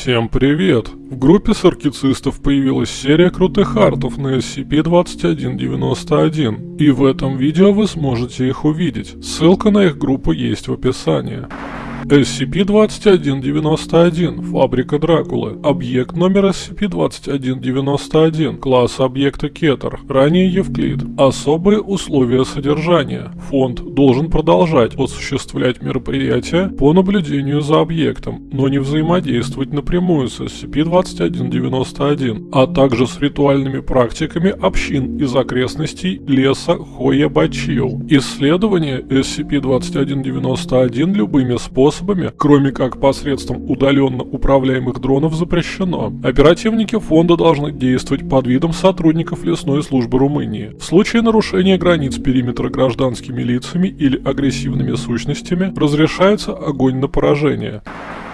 Всем привет! В группе саркицистов появилась серия крутых артов на SCP-2191, и в этом видео вы сможете их увидеть. Ссылка на их группу есть в описании. SCP-2191, фабрика Дракулы, объект номер SCP-2191, класс объекта Кетер, ранее Евклид, особые условия содержания. Фонд должен продолжать осуществлять мероприятия по наблюдению за объектом, но не взаимодействовать напрямую с SCP-2191, а также с ритуальными практиками общин из окрестностей леса Хоя-Бачио. Исследование SCP-2191 любыми способами способами, кроме как посредством удаленно управляемых дронов, запрещено. Оперативники фонда должны действовать под видом сотрудников лесной службы Румынии. В случае нарушения границ периметра гражданскими лицами или агрессивными сущностями разрешается огонь на поражение.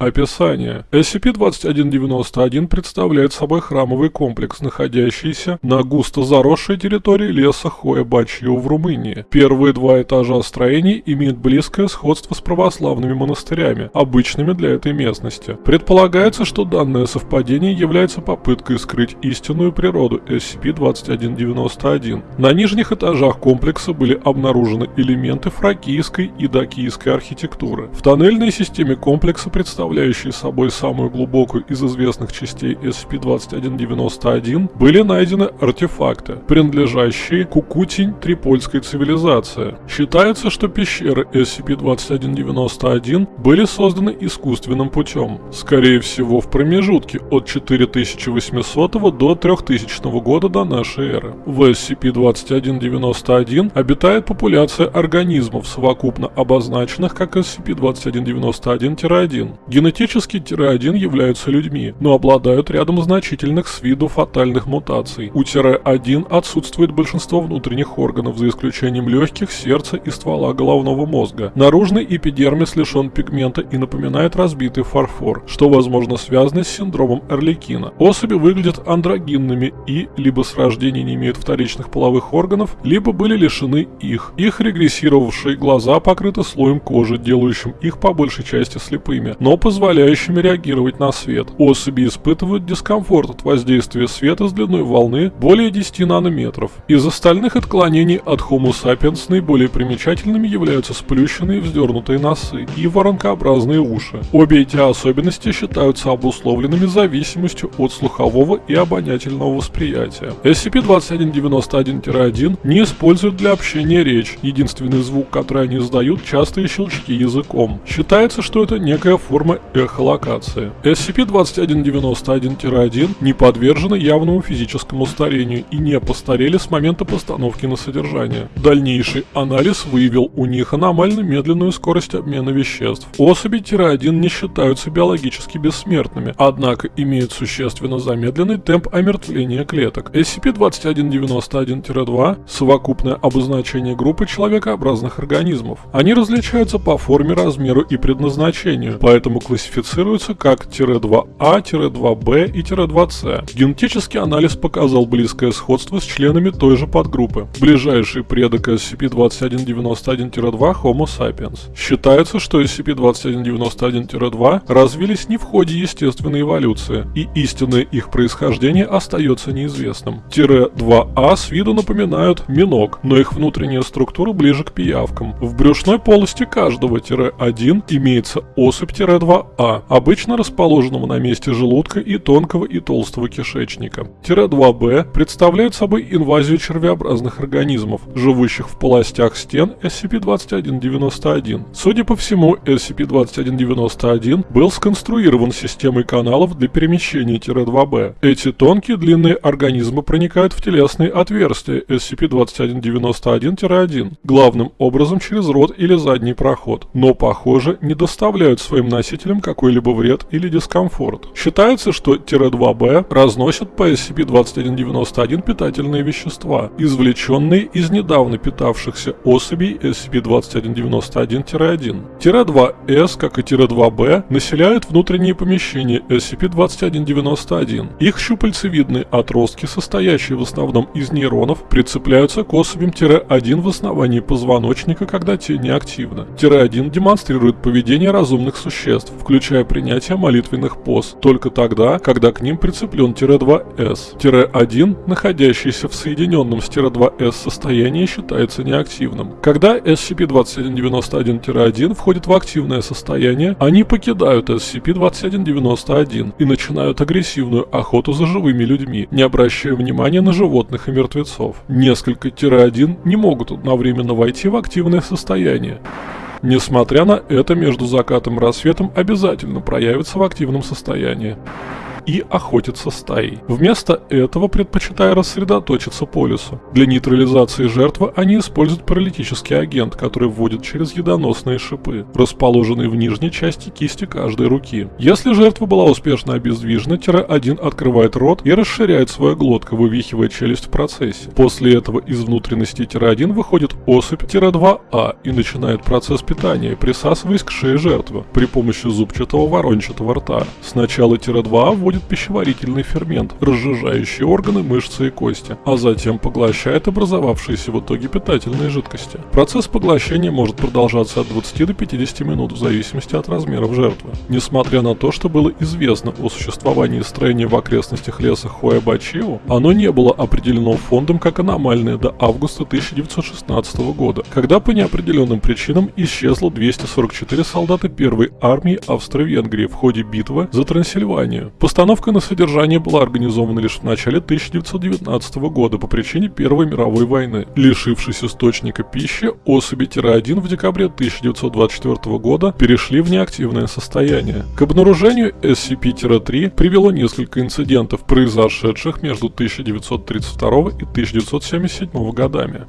Описание. SCP-2191 представляет собой храмовый комплекс, находящийся на густо заросшей территории леса Хоя-Бачью в Румынии. Первые два этажа строений имеют близкое сходство с православными монастырями, обычными для этой местности. Предполагается, что данное совпадение является попыткой скрыть истинную природу SCP-2191. На нижних этажах комплекса были обнаружены элементы фракийской и дакийской архитектуры. В тоннельной системе комплекса представляются представляющие собой самую глубокую из известных частей SCP-2191, были найдены артефакты, принадлежащие Кукутень Трипольской цивилизации. Считается, что пещеры SCP-2191 были созданы искусственным путем, скорее всего в промежутке от 4800 до 3000 года до нашей эры. В SCP-2191 обитает популяция организмов, совокупно обозначенных как SCP-2191-1. Генетически тире-1 являются людьми, но обладают рядом значительных с виду фатальных мутаций. У тире-1 отсутствует большинство внутренних органов, за исключением легких, сердца и ствола головного мозга. Наружный эпидермис лишен пигмента и напоминает разбитый фарфор, что возможно связано с синдромом Эрликина. Особи выглядят андрогинными и либо с рождения не имеют вторичных половых органов, либо были лишены их. Их регрессировавшие глаза покрыты слоем кожи, делающим их по большей части слепыми, но по позволяющими реагировать на свет. Особи испытывают дискомфорт от воздействия света с длиной волны более 10 нанометров. Из остальных отклонений от Homo sapiens наиболее примечательными являются сплющенные вздернутые носы и воронкообразные уши. Обе эти особенности считаются обусловленными зависимостью от слухового и обонятельного восприятия. SCP-2191-1 не используют для общения речь, единственный звук, который они издают, частые щелчки языком. Считается, что это некая форма эхолокации. SCP-2191-1 не подвержены явному физическому старению и не постарели с момента постановки на содержание. Дальнейший анализ выявил у них аномально медленную скорость обмена веществ. Особи-1 не считаются биологически бессмертными, однако имеют существенно замедленный темп омертвления клеток. SCP-2191-2 – совокупное обозначение группы человекообразных организмов. Они различаются по форме, размеру и предназначению, поэтому классифицируются как -2А, -2Б и -2С. Генетический анализ показал близкое сходство с членами той же подгруппы. Ближайший предок SCP-2191-2 Homo sapiens. Считается, что SCP-2191-2 развились не в ходе естественной эволюции, и истинное их происхождение остается неизвестным. -2А с виду напоминают миног, но их внутренняя структура ближе к пиявкам. В брюшной полости каждого -1 имеется особь-2 2А, обычно расположенного на месте желудка и тонкого и толстого кишечника. Тире-2Б представляет собой инвазию червеобразных организмов, живущих в полостях стен SCP-2191. Судя по всему, SCP-2191 был сконструирован системой каналов для перемещения Тире-2Б. Эти тонкие длинные организмы проникают в телесные отверстия SCP-2191-1, главным образом через рот или задний проход, но, похоже, не доставляют своим носителям носителям какой-либо вред или дискомфорт. Считается, что Тире-2Б разносят по SCP-2191 питательные вещества, извлеченные из недавно питавшихся особей SCP-2191-1. Тире-2С, как и Тире-2Б, населяют внутренние помещения SCP-2191. Их щупальцевидные отростки, состоящие в основном из нейронов, прицепляются к особям Тире-1 в основании позвоночника, когда те неактивны. Тире-1 демонстрирует поведение разумных существ, включая принятие молитвенных поз, только тогда, когда к ним прицеплен тире-2С. Тире-1, находящийся в соединенном с тире-2С состоянии, считается неактивным. Когда SCP-2191-1 входит в активное состояние, они покидают SCP-2191 и начинают агрессивную охоту за живыми людьми, не обращая внимания на животных и мертвецов. Несколько тире-1 не могут одновременно войти в активное состояние. Несмотря на это, между закатом и рассветом обязательно проявится в активном состоянии и охотиться стаей. Вместо этого предпочитая рассредоточиться по лесу. Для нейтрализации жертвы они используют паралитический агент, который вводит через едоносные шипы, расположенные в нижней части кисти каждой руки. Если жертва была успешно обездвижена, тире-1 открывает рот и расширяет свою глотку, вывихивая челюсть в процессе. После этого из внутренности тире-1 выходит особь тире-2А и начинает процесс питания, присасываясь к шее жертвы при помощи зубчатого ворончатого рта. Сначала тире-2А вводит вводит пищеварительный фермент, разжижающий органы, мышцы и кости, а затем поглощает образовавшиеся в итоге питательные жидкости. Процесс поглощения может продолжаться от 20 до 50 минут в зависимости от размеров жертвы. Несмотря на то, что было известно о существовании строения в окрестностях леса Хуэбачио, оно не было определено фондом как аномальное до августа 1916 года, когда по неопределенным причинам исчезло 244 солдата первой армии Австро-Венгрии в ходе битвы за Трансильванию. Постановка на содержание была организована лишь в начале 1919 года по причине Первой мировой войны. Лишившись источника пищи, особи-1 в декабре 1924 года перешли в неактивное состояние. К обнаружению SCP-3 привело несколько инцидентов, произошедших между 1932 и 1977 годами.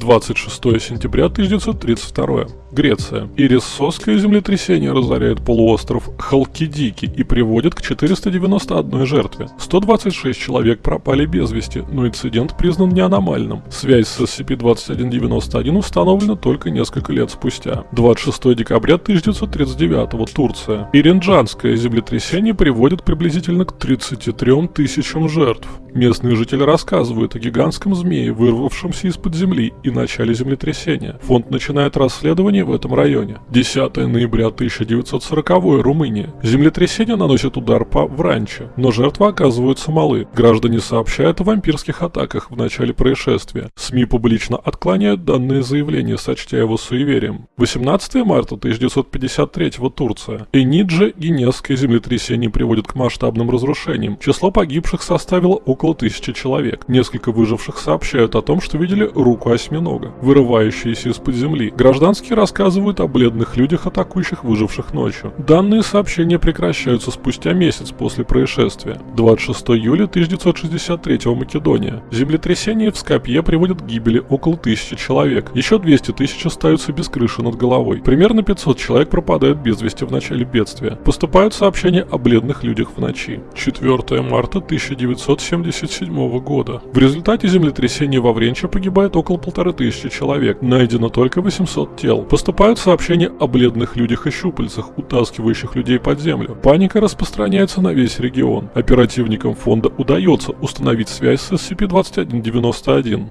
26 сентября 1932. Греция. Ириссосское землетрясение разоряет полуостров Халкидики и приводит к 491 жертве. 126 человек пропали без вести, но инцидент признан не аномальным. Связь с SCP-2191 установлена только несколько лет спустя. 26 декабря 1939 Турция. Иринджанское землетрясение приводит приблизительно к 33 тысячам жертв. Местные жители рассказывают о гигантском змее, вырвавшемся из-под земли и начале землетрясения. Фонд начинает расследование в этом районе. 10 ноября 1940 Румыния. Землетрясение наносит удар по Вранче, но жертвы оказываются малы. Граждане сообщают о вампирских атаках в начале происшествия. СМИ публично отклоняют данные заявления, сочтя его суеверием. 18 марта 1953 Турция. Энидже Генесское землетрясение приводит к масштабным разрушениям. Число погибших составило около тысячи человек. Несколько выживших сообщают о том, что видели руку осьминога, вырывающуюся из-под земли. Гражданские рассказывают о бледных людях, атакующих выживших ночью. Данные сообщения прекращаются спустя месяц после происшествия. 26 июля 1963 Македония. Землетрясение в Скопье приводит к гибели около тысячи человек. Еще 200 тысяч остаются без крыши над головой. Примерно 500 человек пропадают без вести в начале бедствия. Поступают сообщения о бледных людях в ночи. 4 марта 1977 года. В результате землетрясения во Вренче погибает около полторы тысячи человек. Найдено только 800 тел. Поступают сообщения о бледных людях и щупальцах, утаскивающих людей под землю. Паника распространяется на весь регион. Оперативникам фонда удается установить связь с SCP-2191.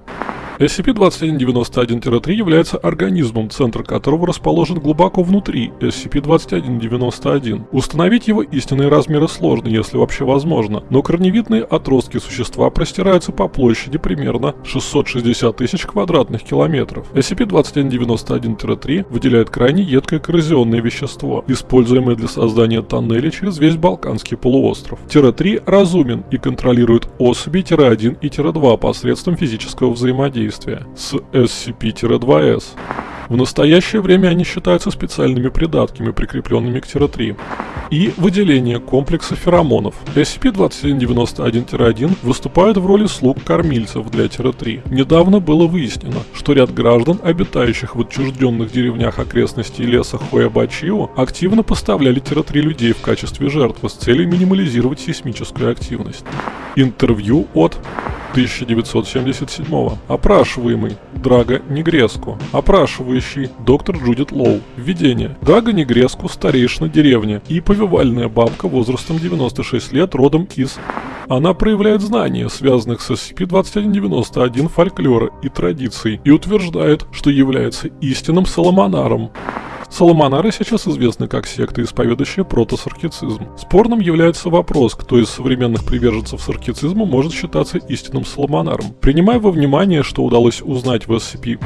SCP-2191-3 является организмом, центр которого расположен глубоко внутри SCP-2191. Установить его истинные размеры сложно, если вообще возможно, но корневидные отростки существа простираются по площади примерно 660 тысяч квадратных километров. SCP-2191-3 выделяет крайне едкое коррозионное вещество, используемое для создания тоннелей через весь Балканский полуостров. Тире-3 разумен и контролирует особи Тире-1 и Тире-2 посредством физического взаимодействия взаимодействия с SCP-2S. В настоящее время они считаются специальными придатками, прикрепленными к Тира-3. И выделение комплекса феромонов. SCP-2191-1 выступает в роли слуг-кормильцев для Тира-3. Недавно было выяснено, что ряд граждан, обитающих в отчужденных деревнях окрестностей леса Хуэбачио, активно поставляли Тира-3 людей в качестве жертвы с целью минимализировать сейсмическую активность. Интервью от 1977 Опрашиваемый Драго Негреску. Опрашивающий доктор Джудит Лоу. Введение. Драго Негреску старейшина деревни и повивальная бабка возрастом 96 лет родом из... Она проявляет знания, связанных с SCP-2191 фольклора и традиций, и утверждает, что является истинным Соломонаром. Соломонары сейчас известны как секта, исповедующая протосаркицизм. Спорным является вопрос, кто из современных приверженцев саркицизма может считаться истинным соломонаром. Принимая во внимание, что удалось узнать в SCP,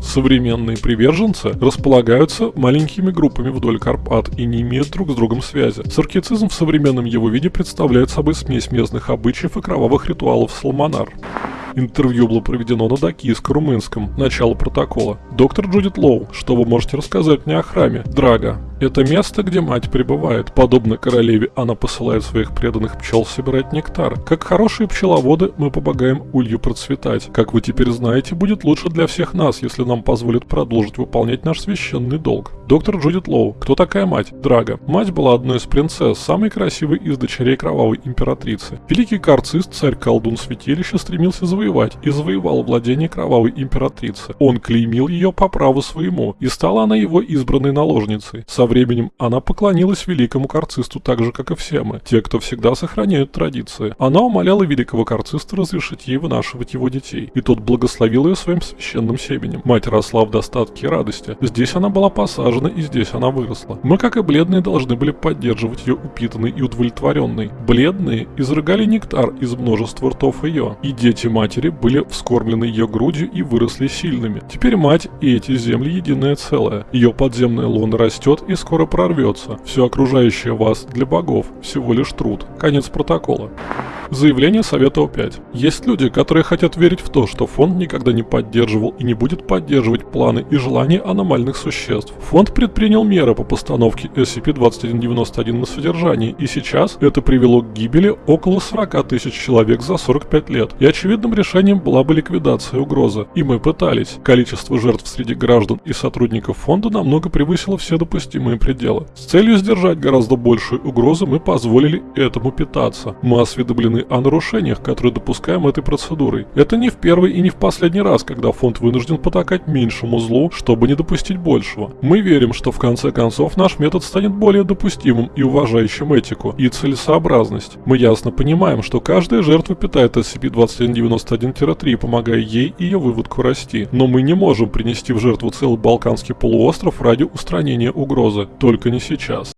современные приверженцы располагаются маленькими группами вдоль Карпат и не имеют друг с другом связи. Саркицизм в современном его виде представляет собой смесь местных обычаев и кровавых ритуалов соломонар. Интервью было проведено на дакийско-румынском. Начало протокола. Доктор Джудит Лоу, что вы можете рассказать мне о храме? Драга. Это место, где мать пребывает. Подобно королеве, она посылает своих преданных пчел собирать нектар. Как хорошие пчеловоды, мы помогаем улью процветать. Как вы теперь знаете, будет лучше для всех нас, если нам позволят продолжить выполнять наш священный долг. Доктор Джудит Лоу. Кто такая мать? Драга. Мать была одной из принцесс, самой красивой из дочерей кровавой императрицы. Великий карцист, царь-колдун святилища, стремился завоевать и завоевал владение кровавой императрицы. Он клеймил ее по праву своему, и стала она его избранной наложницей. Со временем она поклонилась великому карцисту так же, как и все мы, те, кто всегда сохраняют традиции. Она умоляла великого карциста разрешить ей вынашивать его детей, и тот благословил ее своим священным семенем. Мать росла в достатке и радости. Здесь она была посажена, и здесь она выросла. Мы, как и бледные, должны были поддерживать ее упитанной и удовлетворенной. Бледные изрыгали нектар из множества ртов ее, и дети матери были вскормлены ее грудью и выросли сильными. Теперь мать и эти земли единое целое. Ее подземная луна растет и скоро прорвется. Все окружающее вас для богов всего лишь труд. Конец протокола. Заявление Совета О5. Есть люди, которые хотят верить в то, что фонд никогда не поддерживал и не будет поддерживать планы и желания аномальных существ. Фонд предпринял меры по постановке SCP-2191 на содержание, и сейчас это привело к гибели около 40 тысяч человек за 45 лет. И очевидным решением была бы ликвидация угрозы. И мы пытались. Количество жертв среди граждан и сотрудников фонда намного превысило все допустимые пределы. С целью сдержать гораздо большую угрозу мы позволили этому питаться. Мы осведомлены о нарушениях, которые допускаем этой процедурой. Это не в первый и не в последний раз, когда фонд вынужден потакать меньшему злу, чтобы не допустить большего. Мы верим, что в конце концов наш метод станет более допустимым и уважающим этику и целесообразность. Мы ясно понимаем, что каждая жертва питает SCP-2191-3, помогая ей и ее выводку расти. Но мы не можем принести в жертву целый Балканский полуостров ради устранения угрозы. Только не сейчас.